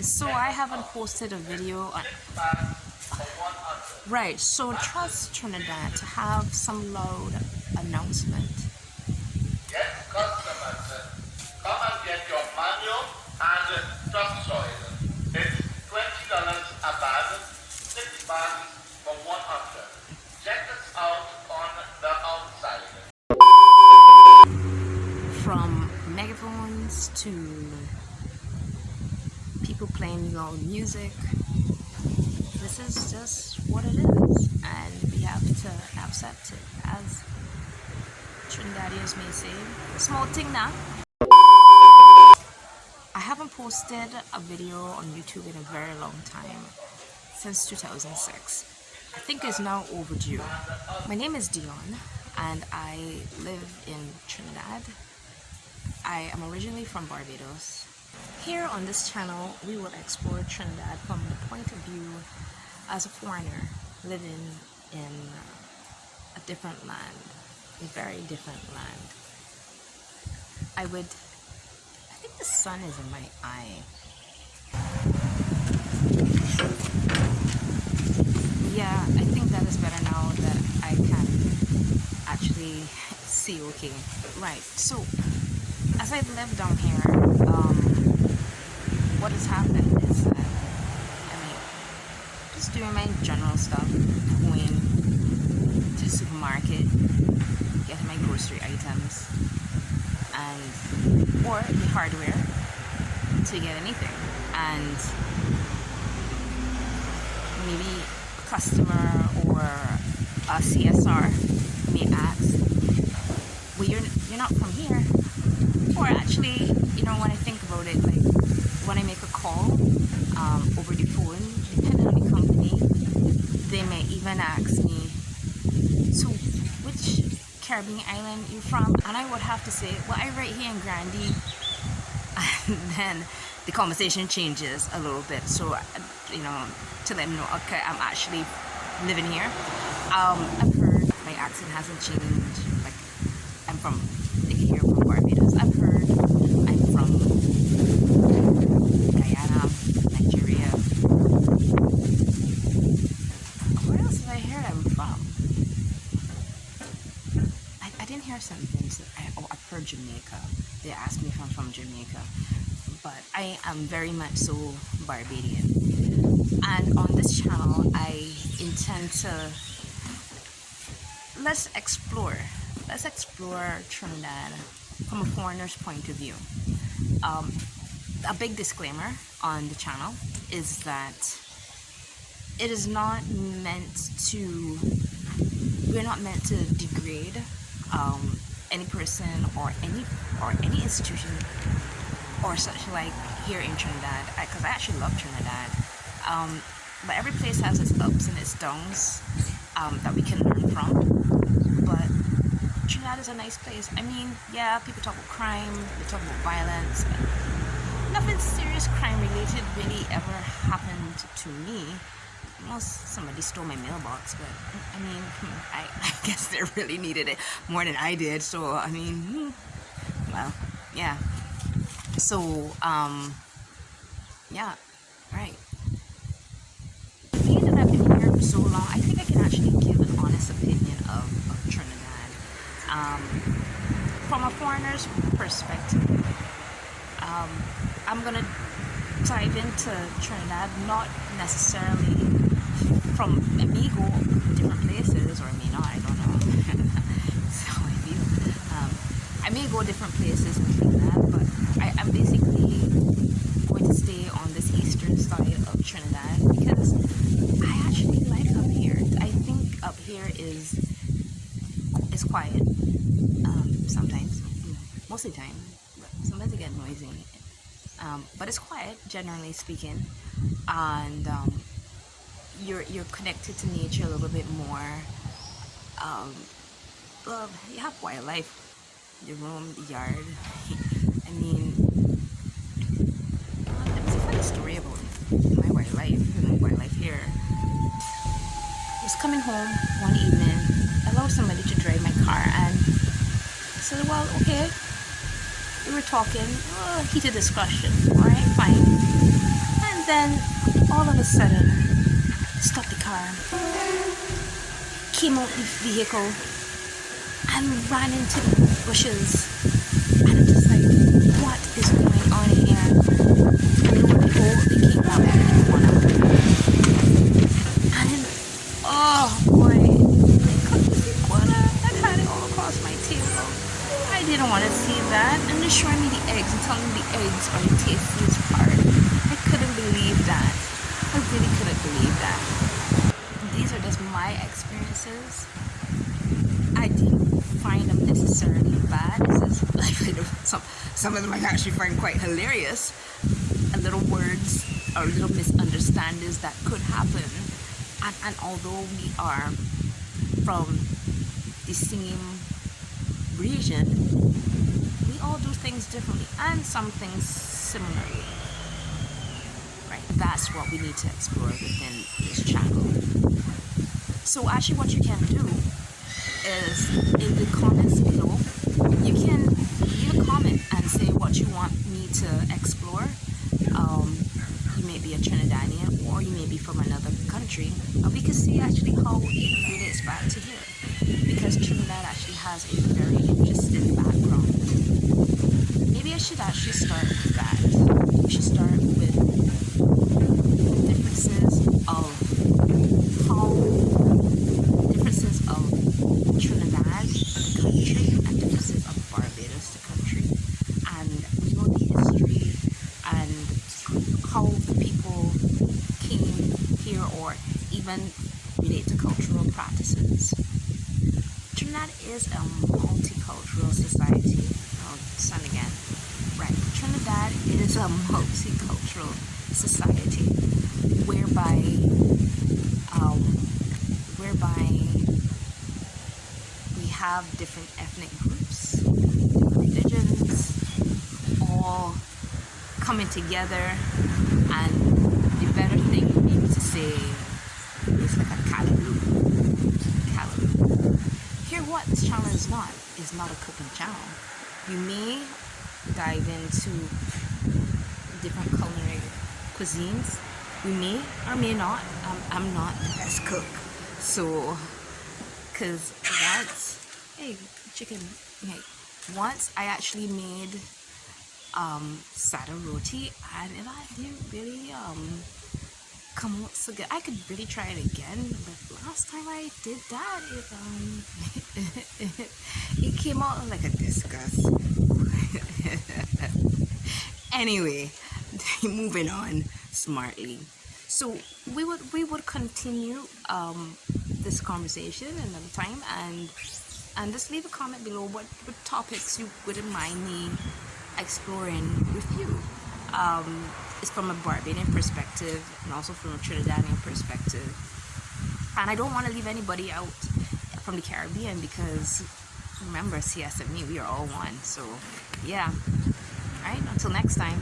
so I haven't posted a video on right so trust Trinidad to have some loud announcement Yes, customers, come and get your manual and uh, topsoil. It's twenty dollars a bag, six bags for one hundred. Check us out on the outside. from megaphones to people playing loud music. This is just what it is. And we have to accept it as Trinidadians may say. Small thing now. I haven't posted a video on YouTube in a very long time since 2006 I think it's now overdue. My name is Dion and I live in Trinidad. I am originally from Barbados. Here on this channel, we will explore Trinidad from the point of view as a foreigner living in a different land, a very different land. I would, I think the sun is in my eye. Yeah, I think that is better now that I can actually see okay. Right, so as I've lived down here, um, what has happened is that, I mean, just doing my general stuff, going to the supermarket, getting my grocery items, and, or the hardware to get anything. And maybe a customer or a CSR may ask, well, you're, you're not from here or actually, you know, when I think about it, like when I make a call um, over the phone, depending on the company, they may even ask me, so which Caribbean island you're from? And I would have to say, well, I right here in Grande. And then the conversation changes a little bit. So, you know, to let them know, okay, I'm actually living here. Um, I've heard my accent hasn't changed. Like, I'm from here from Barbados. I've heard I'm from Guyana, Nigeria. Where else have I heard I'm from? Didn't some things. I, oh, I've heard Jamaica. They ask me if I'm from Jamaica. But I am very much so Barbadian. And on this channel, I intend to let's explore let's explore Trinidad from a foreigner's point of view. Um, a big disclaimer on the channel is that it is not meant to, we're not meant to degrade um, any person or any or any institution or such like here in Trinidad because I, I, actually love Trinidad um, but every place has its ups and its downs um, that we can learn from but Trinidad is a nice place. I mean, yeah, people talk about crime, they talk about violence, nothing serious crime related really ever happened to me. Most somebody stole my mailbox, but I mean, I, I guess they really needed it more than I did. So I mean, hmm, well, yeah. So um, yeah, right. Being that I've been here for so long, I think I can actually give an honest opinion of, of Trinidad um, from a foreigner's perspective, um, I'm gonna dive into Trinidad, not necessarily from I may go different places or I not, I don't know. so I feel um, I may go different places in Trinidad, but I, I'm basically going to stay on this eastern side of Trinidad because I actually like up here. I think up here is is quiet sometimes, most of the time. Sometimes it get noisy, um, but it's quiet generally speaking, and um, you're you're connected to nature a little bit more. Um, well, you have wildlife, your room, the yard. I mean, there's a funny story about my wildlife, wildlife here. I was coming home one evening, I allowed somebody to drive my car and I said, well, okay. We were talking, uh, heated discussion, alright, fine. And then all of a sudden, stopped the car, came out the vehicle, and ran into the bushes. And I'm just like, what is going on here? And lo and behold, they came out in the corner. And oh boy, they cut the iguana and had it all across my table. I didn't want to see that. And they're showing me the eggs and telling me the eggs are the tastiest part. I couldn't believe that. I really couldn't believe that. These are just my experiences. I didn't find them necessarily bad. Some some of them I actually find quite hilarious. A little words or little misunderstandings that could happen. And, and although we are from the same region, we all do things differently and some things similarly. Right? That's what we need to explore within this channel. So actually what you can do is in the comments below, you can leave a comment and say what you want me to explore. Um, you may be a Trinidadian or you may be from another country. And we can see actually how it relates back to here. Because Trinidad actually has a very interesting background. Maybe I should actually start with that. We should start with differences of how differences of Trinidad, the country, and differences of Barbados, the country, and we know the history and how the people came here, or even relate to cultural. Trinidad is a multicultural society. Oh, sun again. Right. Trinidad is a multicultural society whereby um, whereby we have different ethnic groups, religions, all coming together and the better thing would be to say it's like a callaloo. Callaloo. Here what this channel is not, is not a cooking channel. You may dive into different culinary cuisines. We may or may not. Um, I'm not the best cook. So, because once, hey, chicken, hey, once I actually made um, sada roti and it didn't really um, come out so good. I could really try it again, but last time I did that, it um, it came out like a disgust. anyway, moving on smartly. So we would we would continue um, this conversation another time and and just leave a comment below what, what topics you wouldn't mind me exploring with you. Um, it's from a Barbadian perspective and also from a Trinidadian perspective. And I don't want to leave anybody out from the Caribbean because remember CSME, we are all one. So yeah. Alright, until next time.